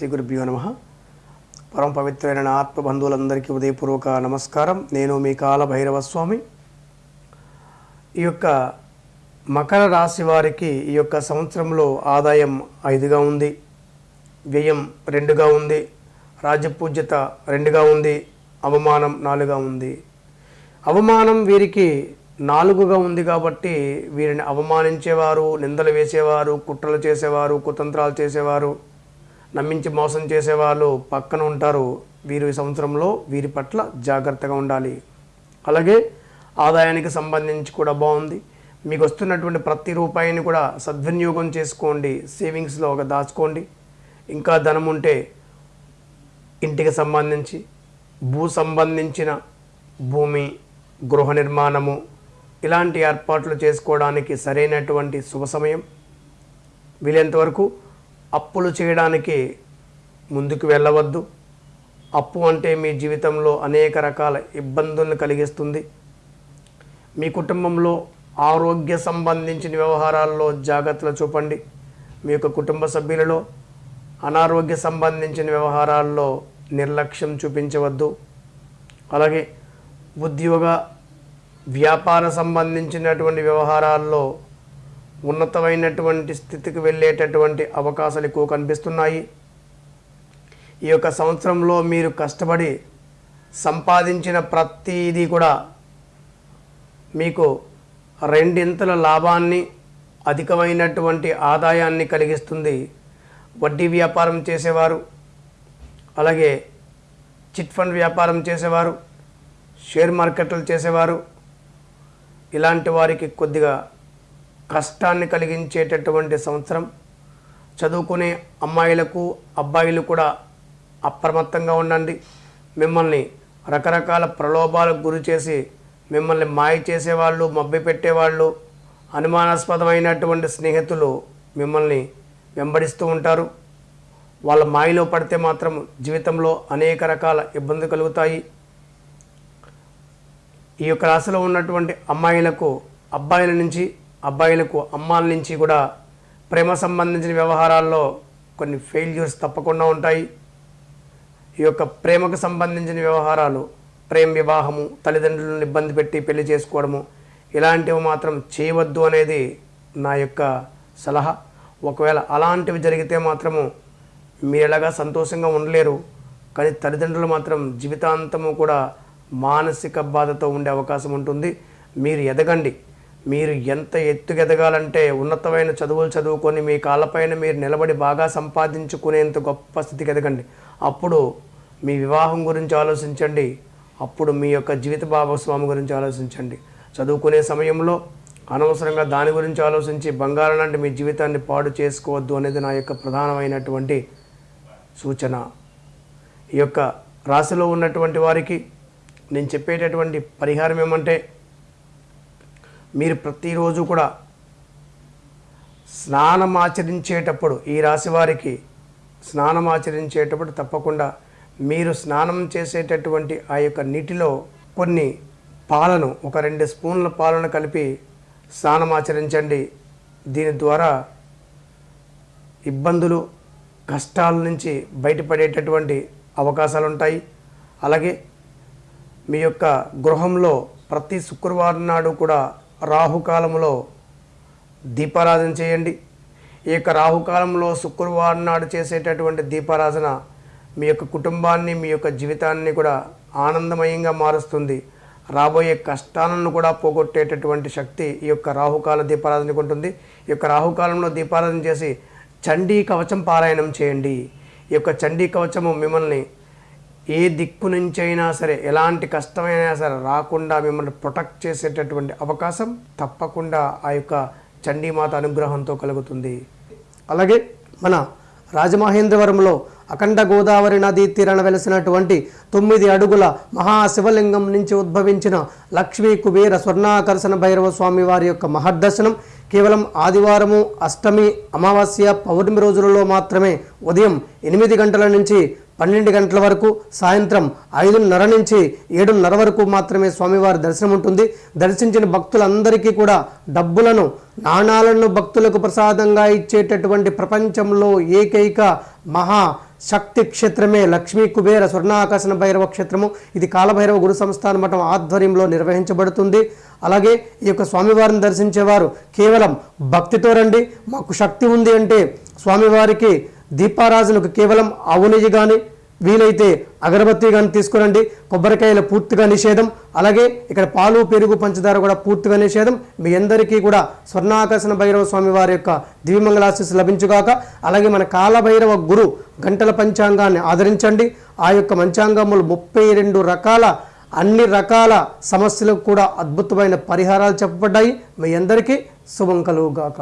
శ్రీ గురుభ్యో నమ. పరమ పవిత్రమైన నా ఆత్మబంధువులందరికీ ఉదయపూర్వక నమస్కారం. నేను మీ కాల భైరవ స్వామి ఈ యొక్క మకర రాశి వారికి ఈ యొక్క సంవత్సరంలో ఆదాయం ఐదుగా ఉంది. వ్యయం రెండుగా ఉంది. రాజపూజ్యత రెండుగా ఉంది. అవమానం నాలుగా ఉంది. అవమానం వీరికి నాలుగుగా ఉంది కాబట్టి వీరిని అవమానించేవారు నిందలు వేసేవారు కుట్రలు చేసేవారు కుతంత్రాలు చేసేవారు. నమ్మించి మోసం చేసేవాళ్ళు పక్కన ఉంటారు. వీరు ఈ సంవత్సరంలో వీరి పట్ల జాగ్రత్తగా ఉండాలి. అలాగే ఆదాయానికి సంబంధించి కూడా బాగుంది. మీకు వస్తున్నటువంటి ప్రతి రూపాయిని కూడా సద్వినియోగం చేసుకోండి. సేవింగ్స్లో ఒక దాచుకోండి. ఇంకా ధనం ఉంటే ఇంటికి సంబంధించి భూ సంబంధించిన భూమి గృహ నిర్మాణము ఇలాంటి ఏర్పాట్లు చేసుకోవడానికి సరైనటువంటి శుభ సమయం. వీలైనంతవరకు అప్పులు చేయడానికి ముందుకు వెళ్ళవద్దు. అప్పు అంటే మీ జీవితంలో అనేక రకాల ఇబ్బందులను కలిగిస్తుంది. మీ కుటుంబంలో ఆరోగ్య సంబంధించిన వ్యవహారాల్లో జాగ్రత్తలు చూపండి. మీ యొక్క కుటుంబ సభ్యులలో అనారోగ్య సంబంధించిన వ్యవహారాల్లో నిర్లక్ష్యం చూపించవద్దు. అలాగే ఉద్యోగ వ్యాపార సంబంధించినటువంటి వ్యవహారాల్లో ఉన్నతమైనటువంటి స్థితికి వెళ్ళేటటువంటి అవకాశాలు ఎక్కువ కనిపిస్తున్నాయి. ఈ యొక్క సంవత్సరంలో మీరు కష్టపడి సంపాదించిన ప్రతిదీ కూడా మీకు రెండింతల లాభాన్ని అధికమైనటువంటి ఆదాయాన్ని కలిగిస్తుంది. వడ్డీ వ్యాపారం చేసేవారు అలాగే చిట్ ఫండ్ వ్యాపారం చేసేవారు షేర్ మార్కెట్లు చేసేవారు ఇలాంటి వారికి కొద్దిగా కష్టాన్ని కలిగించేటటువంటి సంవత్సరం. చదువుకునే అమ్మాయిలకు అబ్బాయిలు కూడా అప్రమత్తంగా ఉండండి. మిమ్మల్ని రకరకాల ప్రలోభాలకు గురి చేసి మిమ్మల్ని మాయ చేసేవాళ్ళు మబ్బి పెట్టేవాళ్ళు అనుమానాస్పదమైనటువంటి స్నేహితులు మిమ్మల్ని వెంబడిస్తూ ఉంటారు. వాళ్ళ మాయలో పడితే మాత్రం జీవితంలో అనేక రకాల ఇబ్బందులు కలుగుతాయి. ఈ యొక్క రాశిలో ఉన్నటువంటి అమ్మాయిలకు అబ్బాయిల నుంచి అబ్బాయిలకు అమ్మాల నుంచి కూడా ప్రేమ సంబంధించిన వ్యవహారాల్లో కొన్ని ఫెయిల్యూర్స్ తప్పకుండా ఉంటాయి. ఈ యొక్క ప్రేమకు సంబంధించిన వ్యవహారాలు ప్రేమ వివాహము తల్లిదండ్రులను ఇబ్బంది పెట్టి పెళ్ళి చేసుకోవడము ఇలాంటివి మాత్రం చేయవద్దు అనేది నా యొక్క సలహా. ఒకవేళ అలాంటివి జరిగితే మాత్రము మీరు ఎలాగా సంతోషంగా ఉండలేరు కానీ తల్లిదండ్రులు మాత్రం జీవితాంతము కూడా మానసిక బాధతో ఉండే అవకాశం ఉంటుంది. మీరు ఎదగండి. మీరు ఎంత ఎత్తుగెదగాలంటే ఉన్నతమైన చదువులు చదువుకొని మీ కాళ్ళపైన మీరు నిలబడి బాగా సంపాదించుకునేంత గొప్ప స్థితికి ఎదగండి. అప్పుడు మీ వివాహం గురించి ఆలోచించండి. అప్పుడు మీ యొక్క జీవిత భాగస్వామి గురించి ఆలోచించండి. చదువుకునే సమయంలో అనవసరంగా దాని గురించి ఆలోచించి బంగారం లాంటి మీ జీవితాన్ని పాడు చేసుకోవద్దు అనేది నా యొక్క ప్రధానమైనటువంటి సూచన. ఈ యొక్క రాశిలో ఉన్నటువంటి వారికి నేను చెప్పేటటువంటి పరిహారం ఏమంటే మీరు ప్రతిరోజు కూడా స్నానం ఆచరించేటప్పుడు ఈ రాశి వారికి స్నానం ఆచరించేటప్పుడు తప్పకుండా మీరు స్నానం చేసేటటువంటి ఆ యొక్క నీటిలో కొన్ని పాలను ఒక రెండు స్పూన్ల పాలను కలిపి స్నానం ఆచరించండి. దీని ద్వారా ఇబ్బందులు కష్టాల నుంచి బయటపడేటటువంటి అవకాశాలు ఉంటాయి అలాగే మీ యొక్క గృహంలో ప్రతి శుక్రవారం నాడు కూడా రాహుకాలంలో దీపారాధన చేయండి. ఈ యొక్క రాహుకాలంలో శుక్రవారం నాడు చేసేటటువంటి దీపారాధన మీ యొక్క కుటుంబాన్ని మీ యొక్క జీవితాన్ని కూడా ఆనందమయంగా మారుస్తుంది. రాబోయే కష్టాలను కూడా పోగొట్టేటటువంటి శక్తి ఈ యొక్క రాహుకాల దీపారాధనకు ఉంటుంది. ఈ యొక్క రాహుకాలంలో దీపారాధన చేసి చండీ కవచం పారాయణం చేయండి. ఈ యొక్క చండీ కవచము మిమ్మల్ని ఏ దిక్కు నుంచైనా సరే ఎలాంటి కష్టమైనా సరే రాకుండా మిమ్మల్ని ప్రొటెక్ట్ చేసేటటువంటి అవకాశం తప్పకుండా ఆ యొక్క చండీమాత అనుగ్రహంతో కలుగుతుంది. అలాగే మన రాజమహేంద్రవరంలో అఖండ గోదావరి నదీ తీరాన వెలిసినటువంటి తొమ్మిది అడుగుల మహాశివలింగం నుంచి ఉద్భవించిన లక్ష్మీ కుబేర స్వర్ణాకర్షణ భైరవ స్వామి వారి యొక్క మహర్దర్శనం కేవలం ఆదివారము అష్టమి అమావాస్య పౌర్ణమి రోజులలో మాత్రమే ఉదయం ఎనిమిది గంటల నుంచి పన్నెండు గంటల వరకు సాయంత్రం ఐదున్నర నుంచి ఏడున్నర వరకు మాత్రమే స్వామివారి దర్శనం ఉంటుంది. దర్శించిన భక్తులందరికీ కూడా డబ్బులను నాణాలను భక్తులకు ప్రసాదంగా ఇచ్చేటటువంటి ప్రపంచంలో ఏకైక మహా శక్తి క్షేత్రమే లక్ష్మీ కుబేర స్వర్ణాకర్షణ భైరవ క్షేత్రము. ఇది కాలభైరవ గురు సంస్థాన మఠం ఆధ్వర్యంలో నిర్వహించబడుతుంది. అలాగే ఈ యొక్క స్వామివారిని దర్శించేవారు కేవలం భక్తితో రండి. మాకు శక్తి ఉంది అంటే స్వామివారికి దీపారాజులకు కేవలం ఆవు నెయ్యి కానీ వీలైతే అగరబత్తి కానీ తీసుకురండి. కొబ్బరికాయలు పూర్తిగా నిషేధం. అలాగే ఇక్కడ పాలు పెరుగు పంచదార కూడా పూర్తిగా నిషేధం. మీ అందరికీ కూడా స్వర్ణాకర్షణ భైరవ స్వామి వారి యొక్క దివ్యమంగళాశీస్సు లభించుగాక అలాగే మన కాలభైరవ గురు గంటల పంచాంగాన్ని ఆదరించండి. ఆ యొక్క పంచాంగములు ముప్పై రెండు రకాల అన్ని రకాల సమస్యలకు కూడా అద్భుతమైన పరిహారాలు చెప్పబడ్డాయి. మీ అందరికీ శుభం కలుగుగాక.